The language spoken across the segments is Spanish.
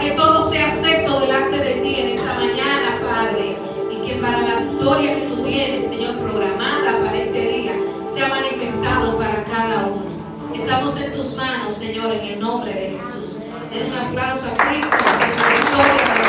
que todo sea acepto delante de ti en esta mañana, Padre, y que para la victoria que tú tienes, Señor, programada para este día, sea manifestado para cada uno. Estamos en tus manos, Señor, en el nombre de Jesús. Den un aplauso a Cristo por la victoria de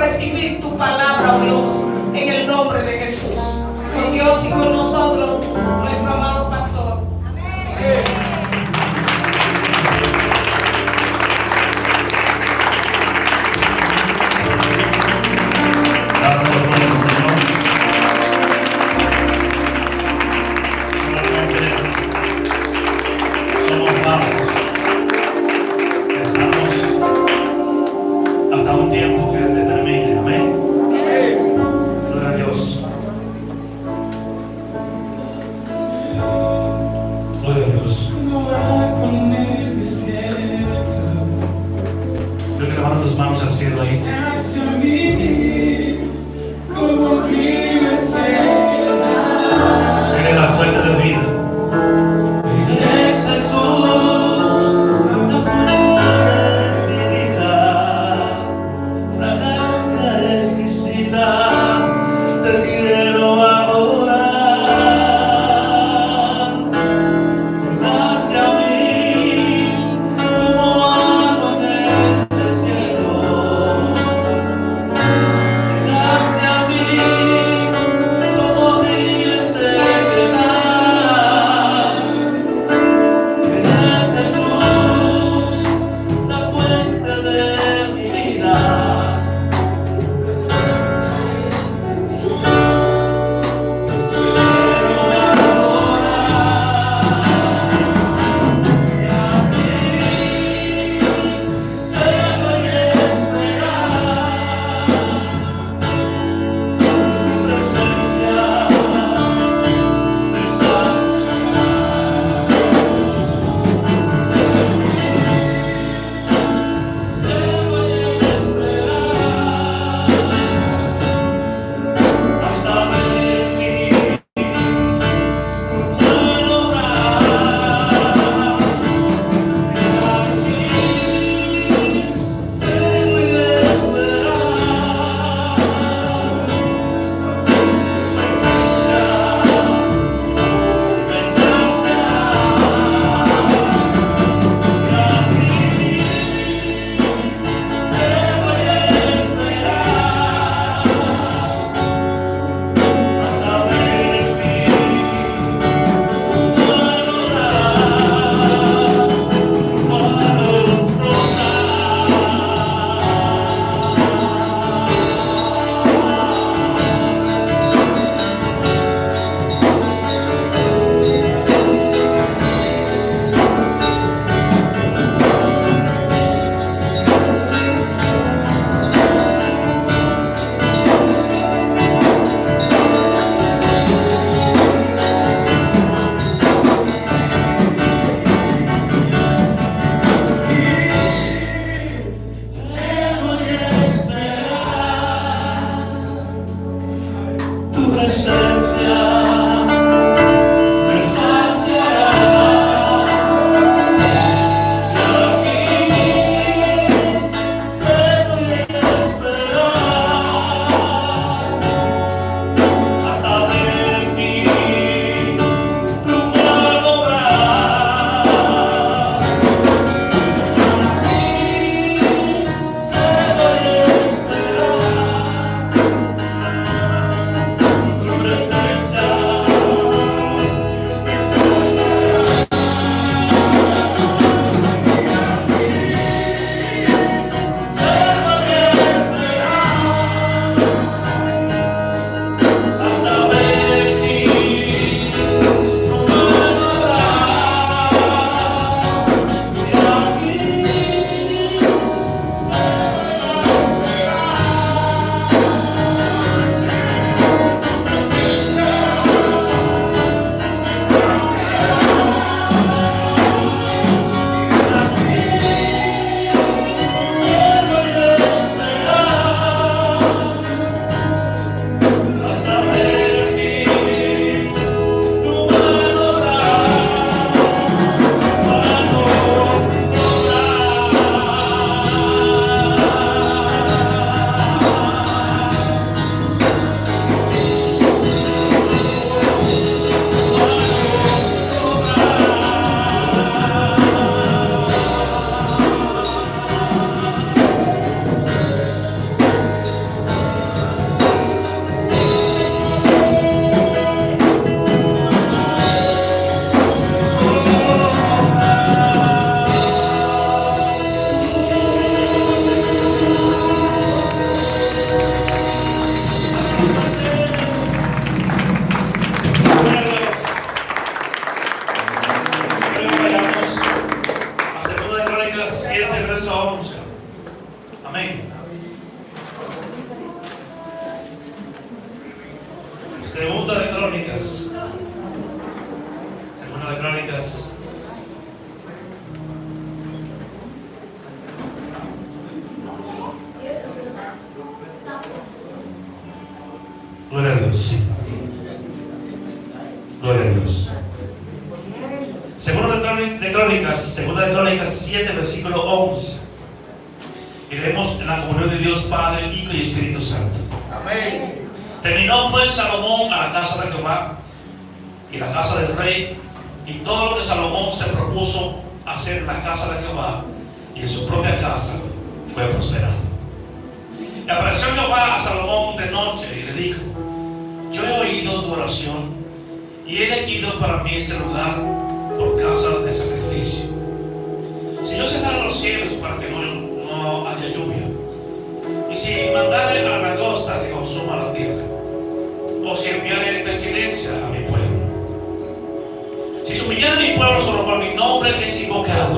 recibir tu palabra, oh Dios, en el nombre de Jesús. Con Dios y con nosotros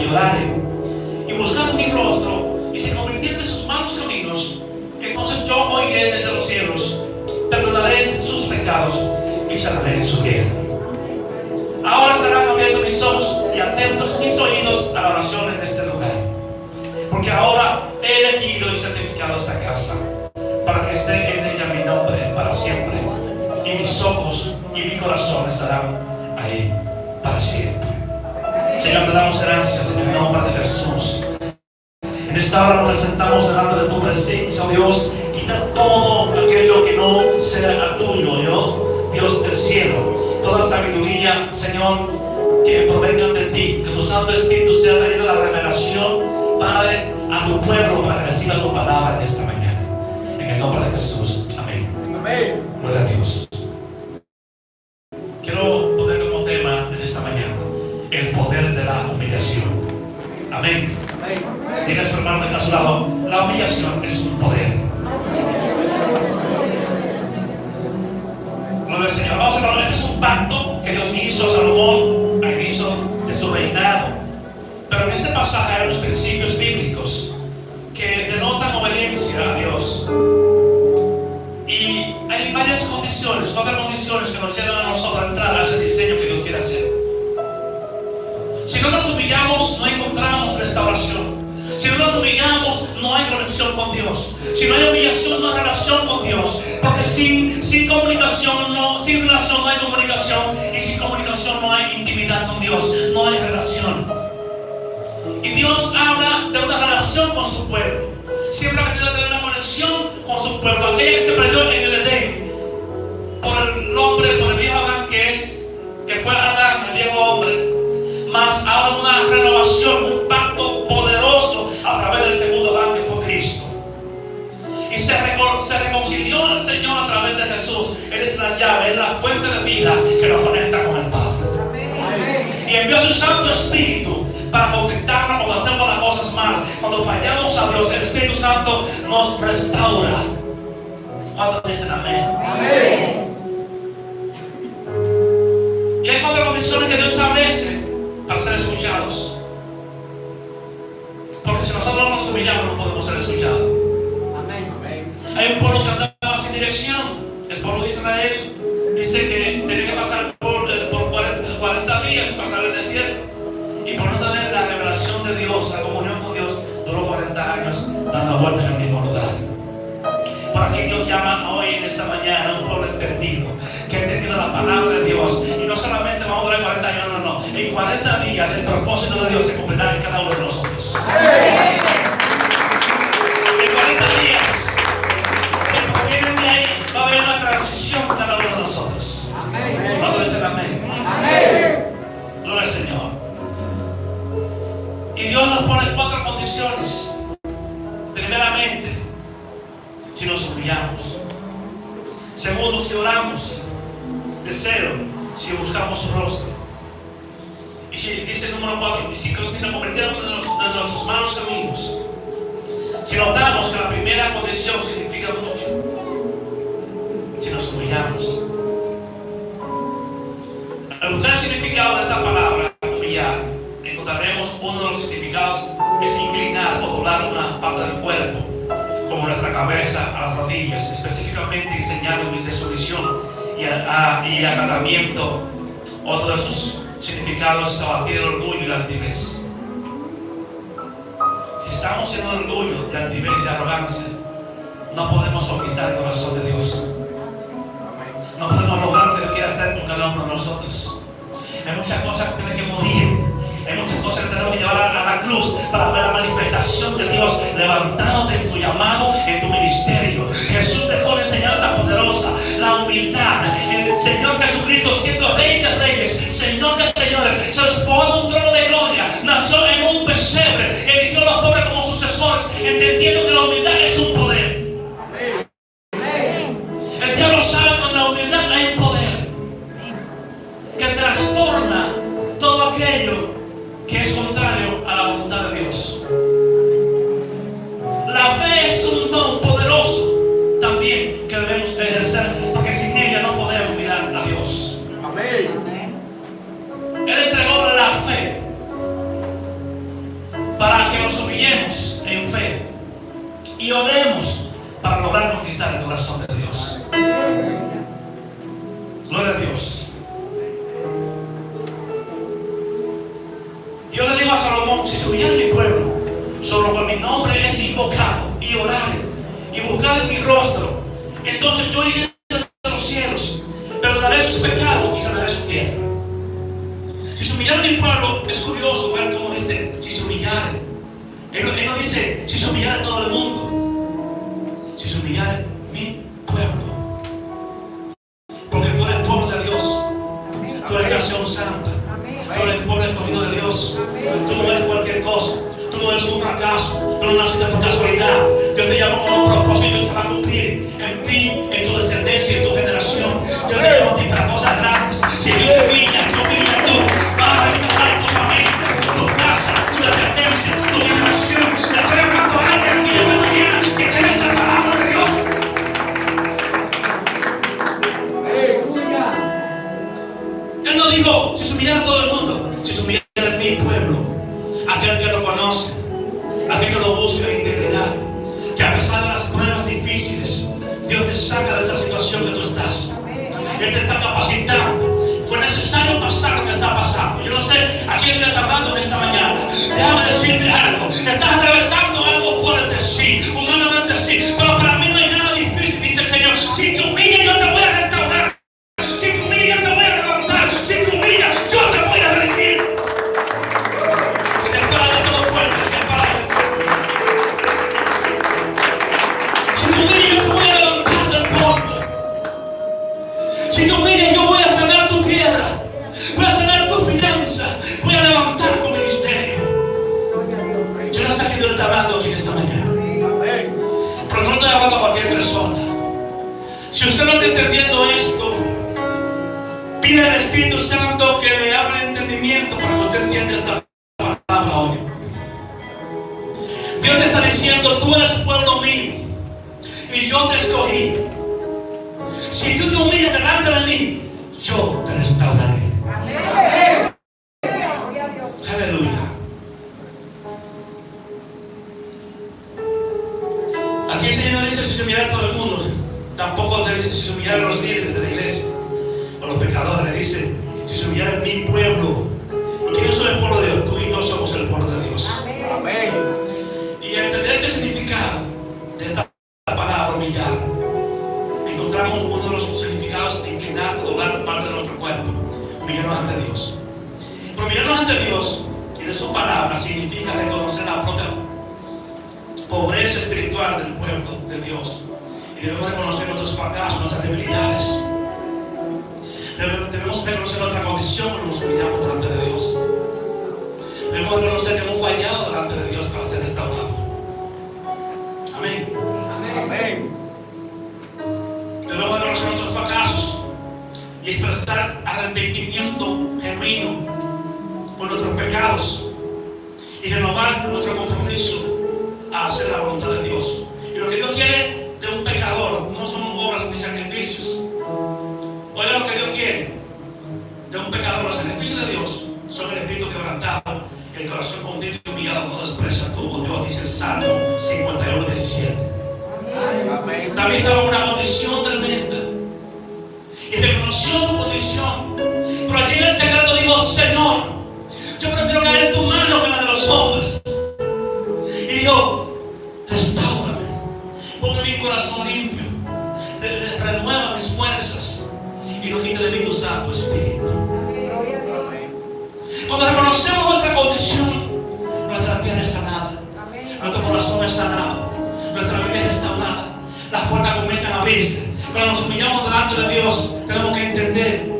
y orare, y buscar mi rostro, y se convirtiere de sus malos caminos, entonces yo oiré desde los cielos, perdonaré sus pecados y sanaré su tierra. Ahora estarán abiertos mis ojos y atentos mis oídos a la oración en este lugar. Porque ahora he elegido y santificado esta casa para que esté en ella mi nombre para siempre. Y mis ojos y mi corazón estarán ahí para siempre. Señor, te damos gracias en el nombre de Jesús. En esta hora nos presentamos delante de tu presencia, oh Dios. Quita todo aquello que no sea tuyo, yo, Dios del cielo. Toda sabiduría, Señor, que provengan de ti. Que tu Santo Espíritu sea traído la revelación, Padre, a tu pueblo para que reciba tu palabra Um, Dios. Si no hay humillación, no hay relación con Dios. Porque sin, sin comunicación, no, sin relación no hay comunicación. Y sin comunicación no hay intimidad con Dios. No hay relación. Y Dios habla de una relación con su pueblo. Siempre ha querido tener una conexión con su pueblo. Aquella que se perdió en el Edén. Por el hombre, por fuente de vida que nos conecta con el Padre. Y envió su Santo Espíritu para contactarnos cuando hacemos las cosas mal. Cuando fallamos a Dios, el Espíritu Santo nos restaura. ¿Cuántos dicen amén? Y hay cuatro condiciones que Dios establece para ser escuchados. Porque si nosotros no nos humillamos, no podemos ser escuchados. Hay un pueblo que andaba sin dirección. El pueblo de Israel años dando vueltas en el mismo lugar. Por aquí Dios llama hoy en esta mañana a un pueblo entendido, que ha entendido la palabra de Dios. Y no solamente vamos a durar 40 años, no, no, no. En 40 días el propósito de Dios se no dijo, si se todo el mundo, si se humillara mi pueblo, aquel que lo conoce, humillarse. Cuando nos humillamos delante de Dios, tenemos que entender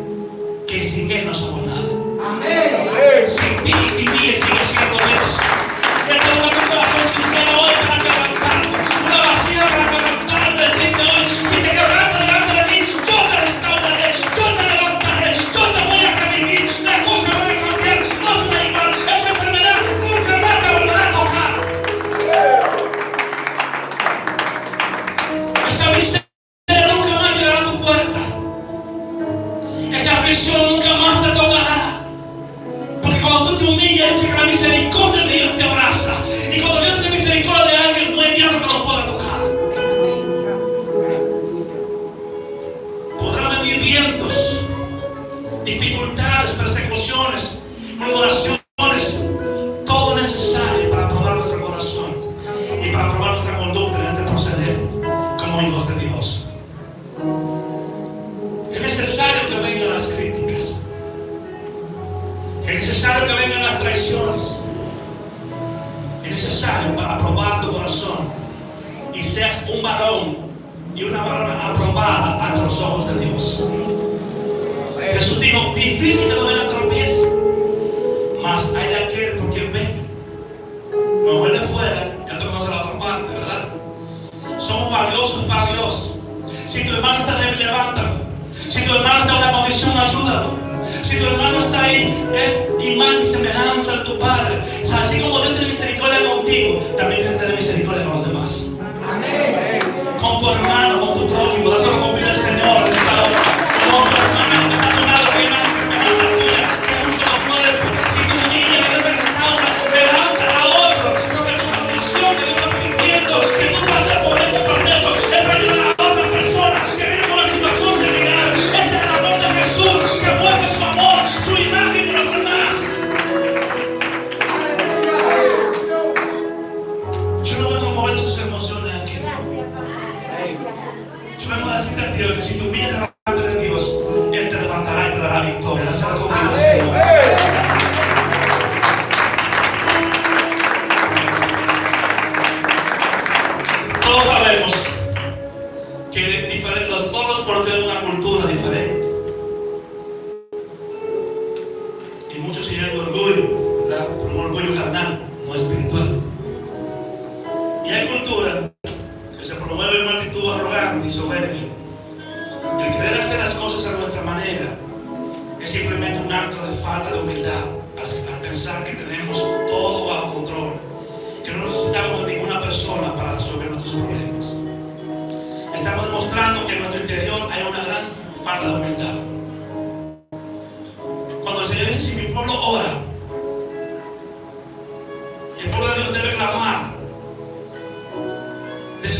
que sin Él no somos nada. Amén. Sin ti y sin mí sigue siendo Dios.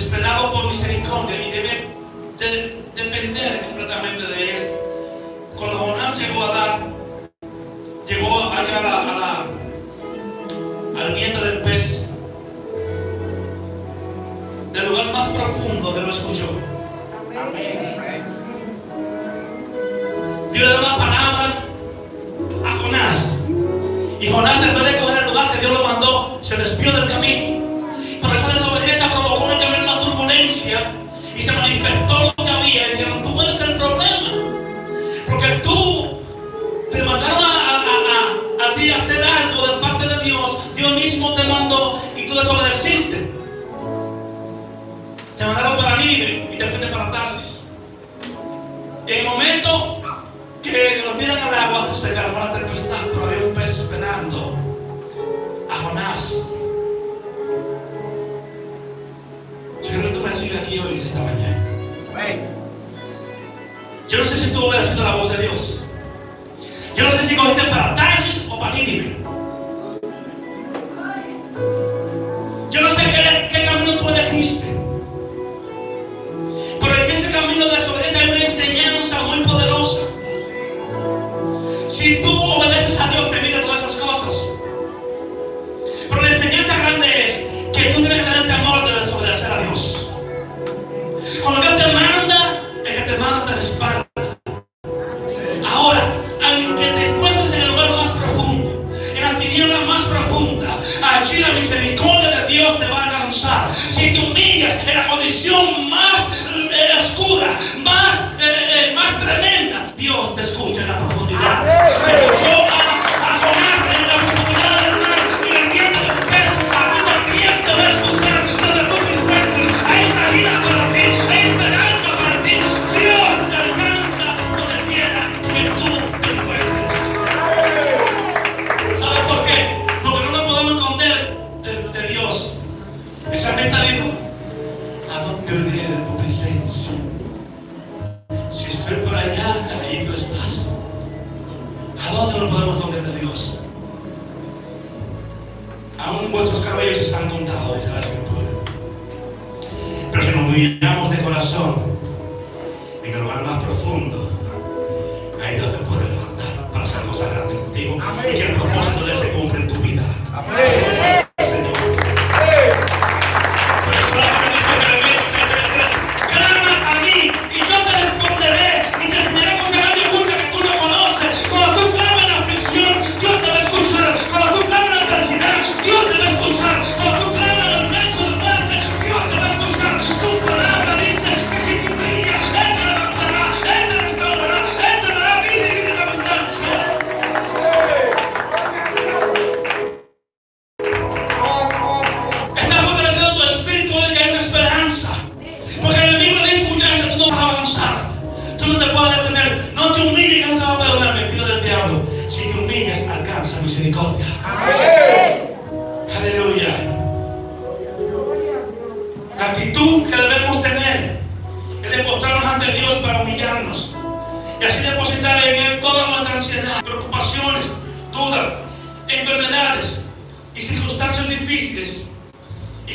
desesperado por misericordia y debe depender completamente de Él. Cuando Jonás llegó a dar, llegó allá a la, a la, al del pez, del lugar más profundo de lo escuchó. Amén. Dios le da una palabra a Jonás. Y Jonás, en vez de coger el lugar que Dios lo mandó, se despidió del camino. y se manifestó lo que había. Y dijeron, tú eres el problema. Porque tú te mandaron a, a, a, a ti hacer algo de parte de Dios. Dios mismo te mandó y tú desobedeciste. Te mandaron para libre y te fuiste para Tarsis. En el momento que los tiran al agua, se calmó la tempestad, pero había un pez esperando a Jonás. aquí hoy en esta mañana. Yo no sé si tú obedeciendo la voz de Dios. Yo no sé si cogiste para Tarsis o para Nínive.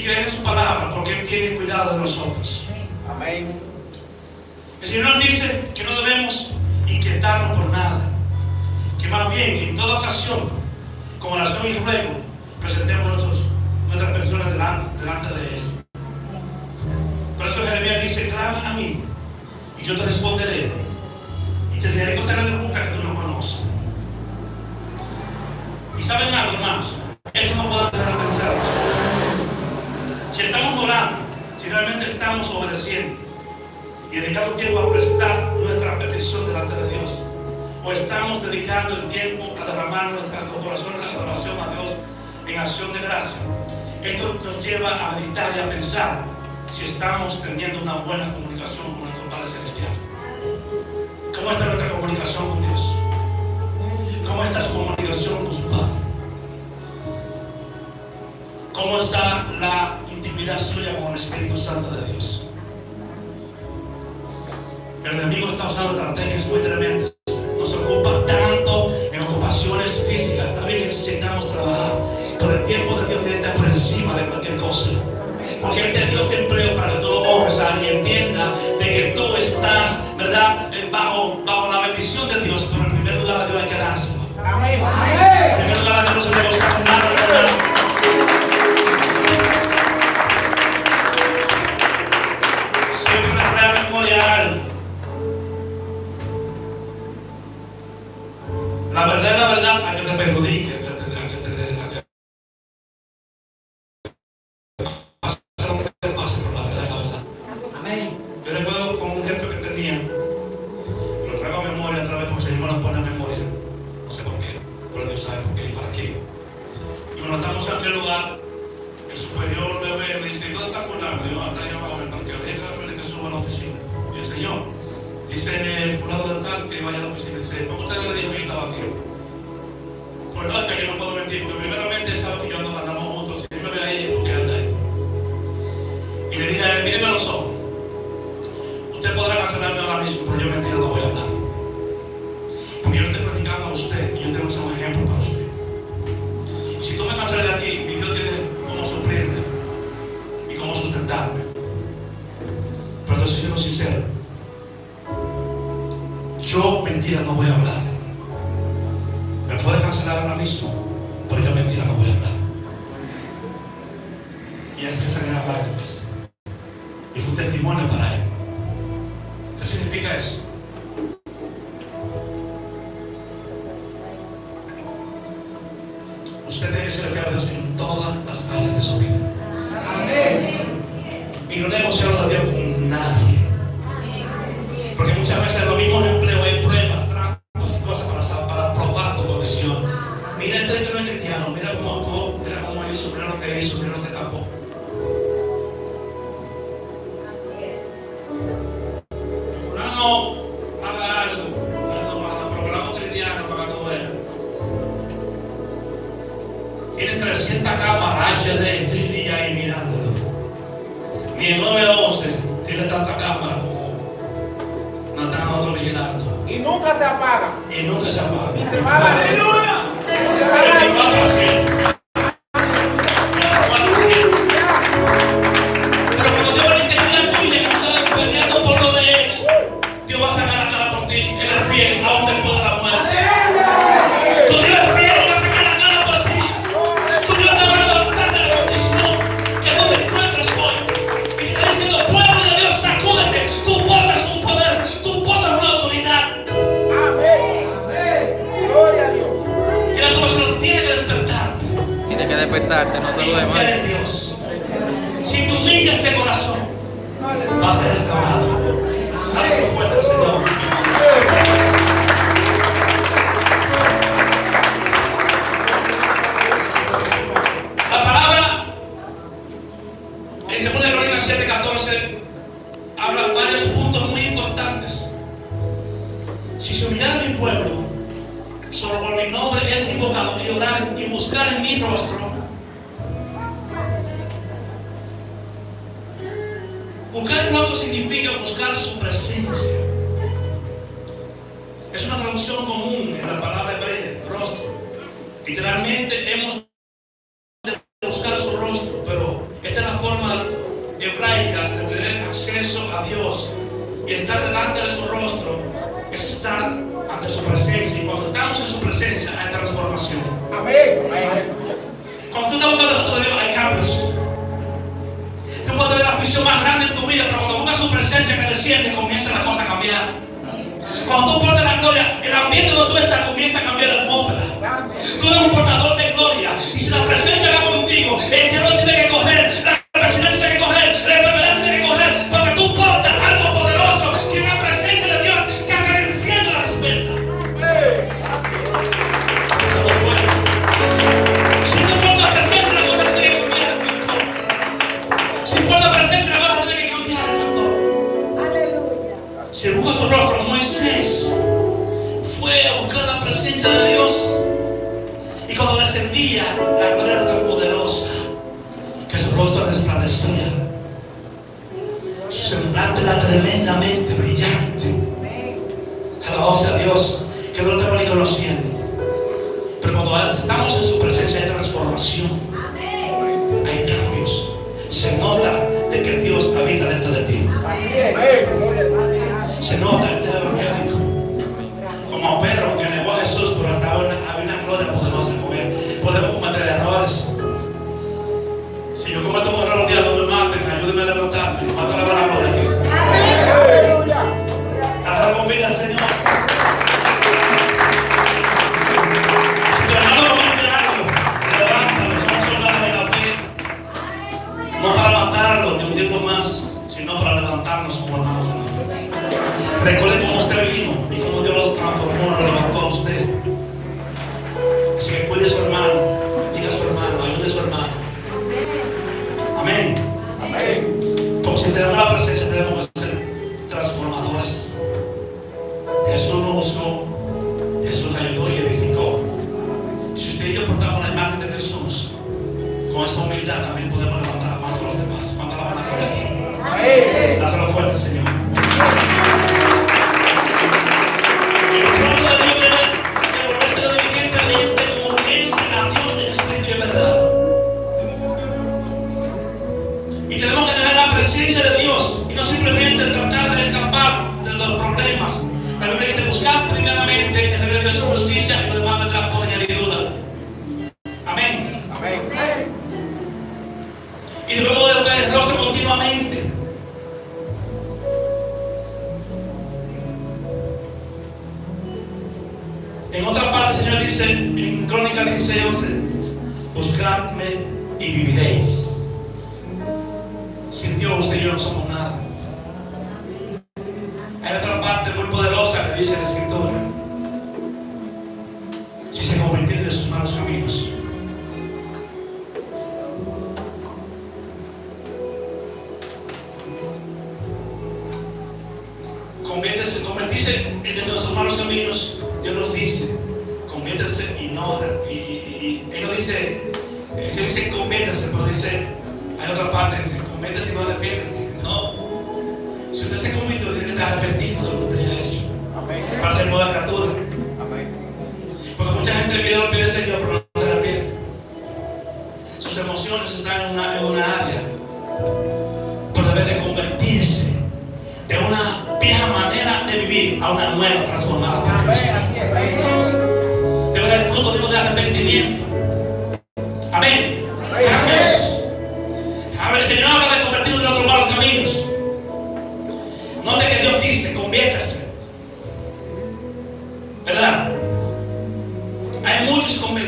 creer en su palabra porque Él tiene cuidado de nosotros. Amén. El Señor nos dice que no debemos inquietarnos por nada, que más bien en toda ocasión, con oración y ruego, presentemos nuestros, nuestras personas delante, delante de Él. Por eso Jeremías dice, clama a mí y yo te responderé y te diré cosas que nunca que tú no conoces. Y saben algo, hermanos, Él no puede si estamos orando, si realmente estamos obedeciendo y dedicando tiempo a prestar nuestra petición delante de Dios, o estamos dedicando el tiempo a derramar nuestras corazones la adoración a Dios en acción de gracia. Esto nos lleva a meditar y a pensar si estamos teniendo una buena comunicación con nuestro Padre Celestial. ¿Cómo está nuestra comunicación con Dios? ¿Cómo está su comunicación con su Padre? ¿Cómo está la intimidad suya con el Espíritu Santo de Dios. Pero el enemigo está usando estrategias muy tremendas. Nos ocupa tanto en ocupaciones físicas. También necesitamos trabajar. Pero el tiempo de Dios debe estar por encima de cualquier cosa. Porque Él te dio empleo para que tú lo honres y entienda de que tú estás, ¿verdad?, eh, bajo, bajo la bendición de Dios. Pero en primer lugar, a Dios hay que dárselo. Amén. En primer lugar, a Dios no se le gusta nada, nada. La verdad es la verdad, a que te perjudique. মনে করায় trascendía la gloria tan poderosa que su rostro resplandecía. Su semblante era tremendamente brillante. Alabado sea Dios.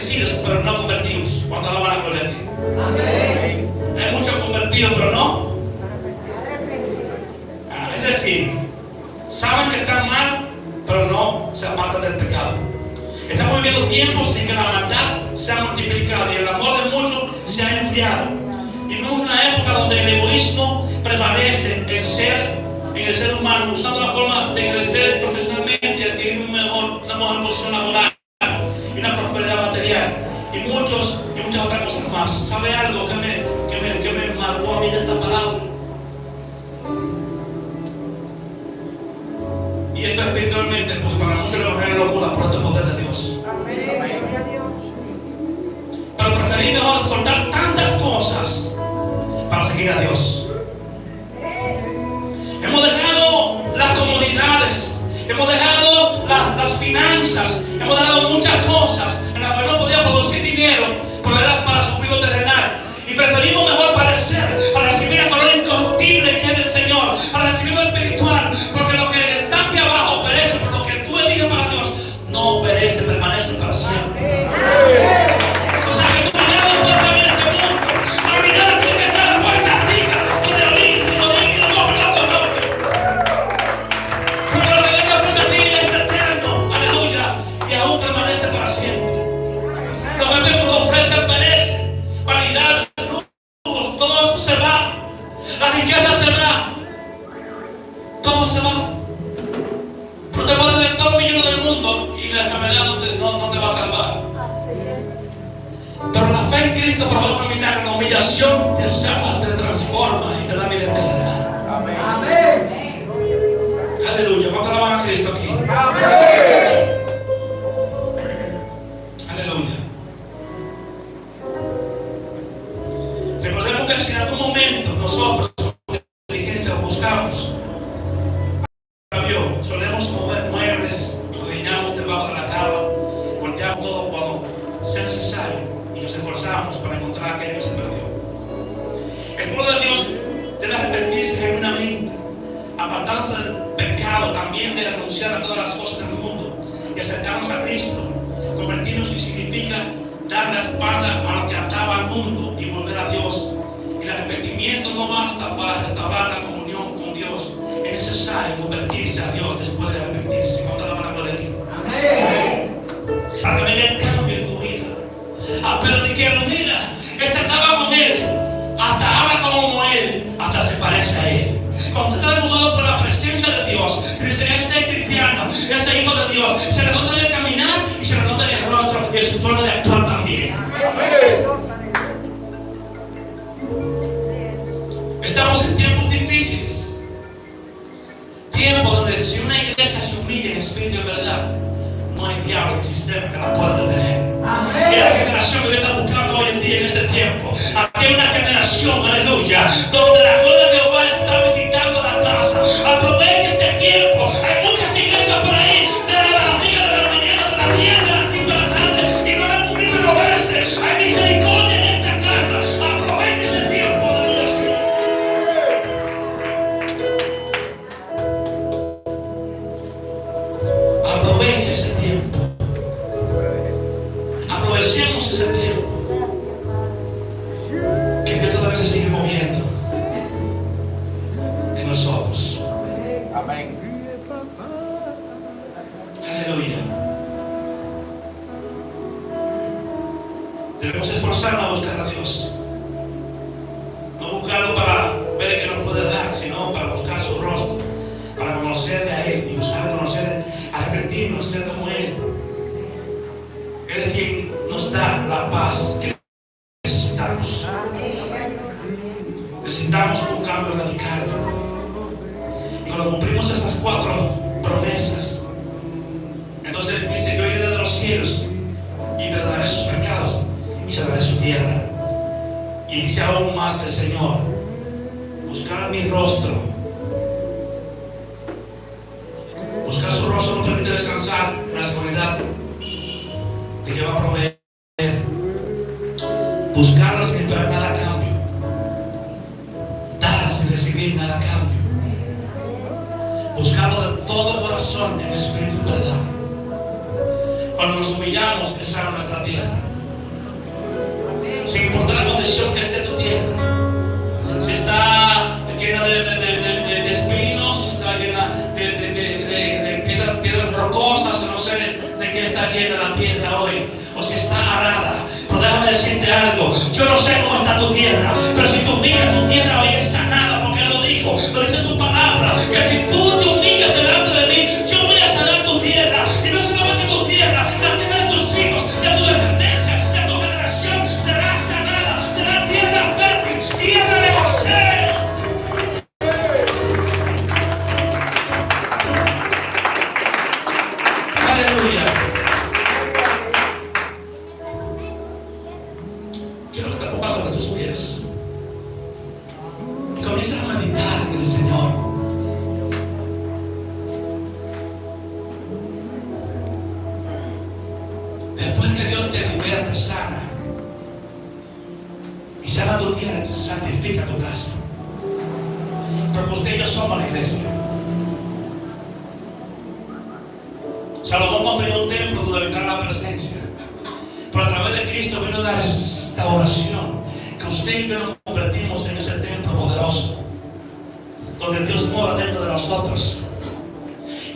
bendecidos, pero no convertidos. ¿Cuándo la van a convertir? Amén. Hay muchos convertidos, pero no. Ah, es decir, saben que están mal, pero no se apartan del pecado. Estamos viviendo tiempos en que la maldad se ha multiplicado y el amor de muchos se ha enfriado. Vivimos una época donde el egoísmo prevalece en, ser, en el ser humano, buscando la forma de crecer profesionalmente y adquirir un mejor, una mejor posición laboral y una prosperidad muchas otras cosas más. ¿Sabe algo que me, que me, que me marcó a mí de esta palabra? Y esto espiritualmente, porque para muchos el es locura, pero esto poder de Dios. Amén. Amén. Pero preferí mejor soltar tantas cosas para seguir a Dios. Hemos dejado las comodidades, hemos dejado la, las finanzas, hemos dejado muchas cosas en las que no podía producir dinero Problemas para su vida terrenal. Y preferimos mejor parecer espíritu en verdad, no hay diablo en el sistema que la pueda detener. Es la generación que está buscando hoy en día en este tiempo. Aquí hay una generación, aleluya, donde la gloria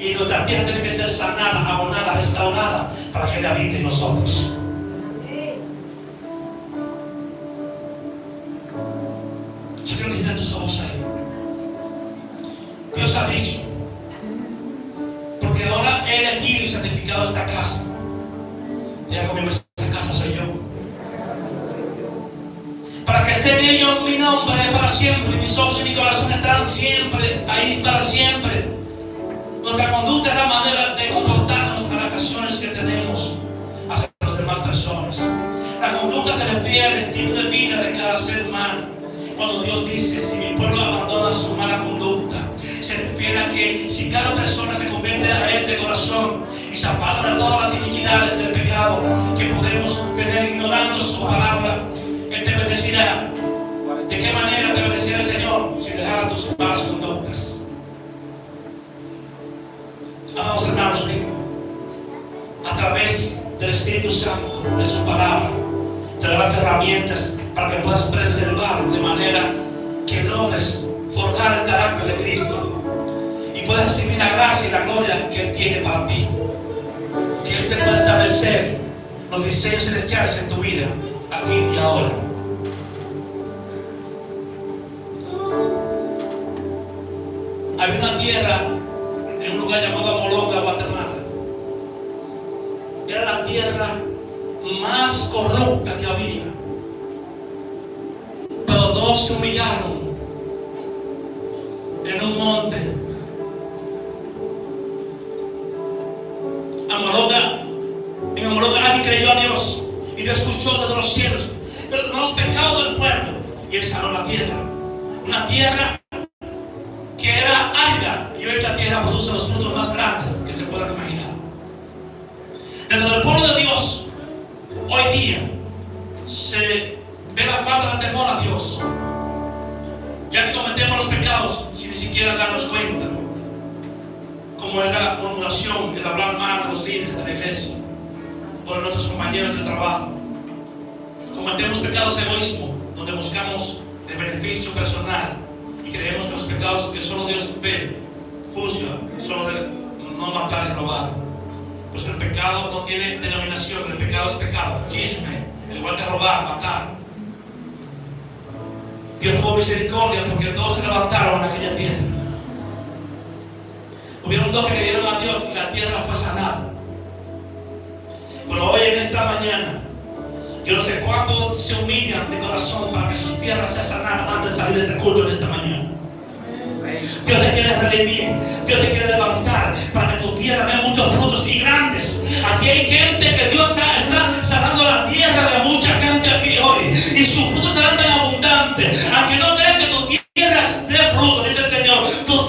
y nuestra tierra tiene que ser sanada, abonada, restaurada para que le habite en nosotros.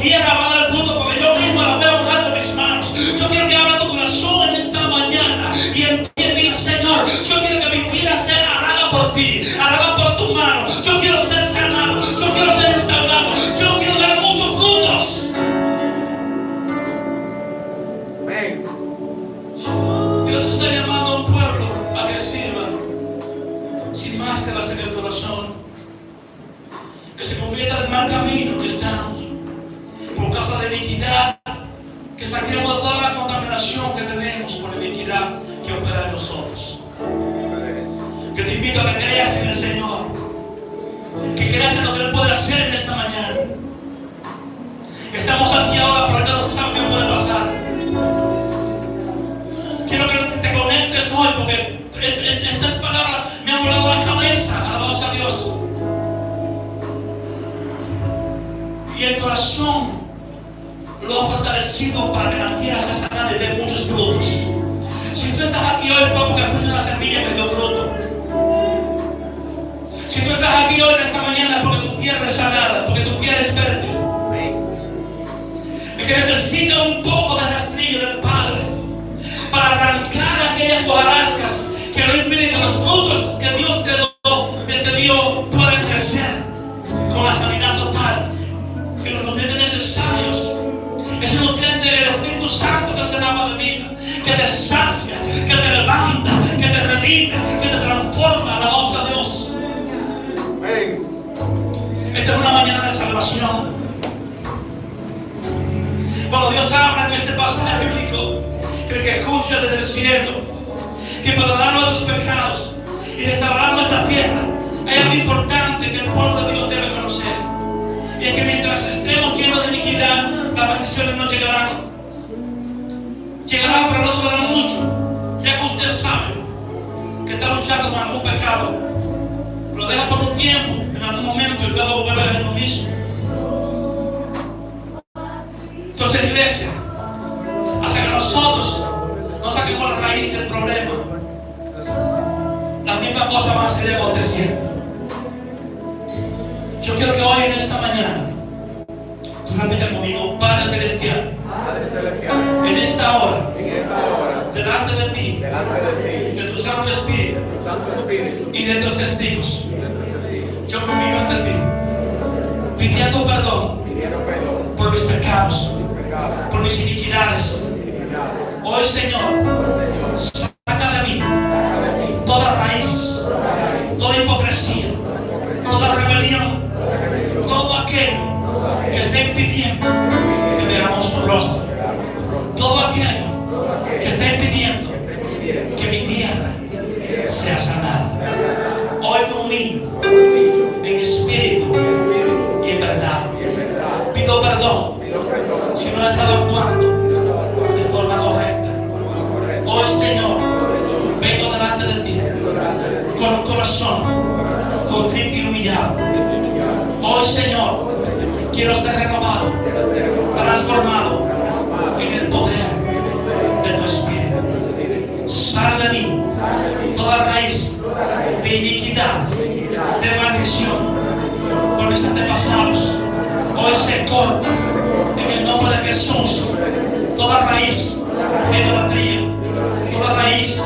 dia ramah Pido perdón si no he estado actuando de forma correcta. Hoy, Señor, vengo delante de ti con un corazón contrito y humillado. Hoy, Señor, quiero ser renovado, transformado Hoy se corta en el nombre de Jesús toda raíz de idolatría, toda raíz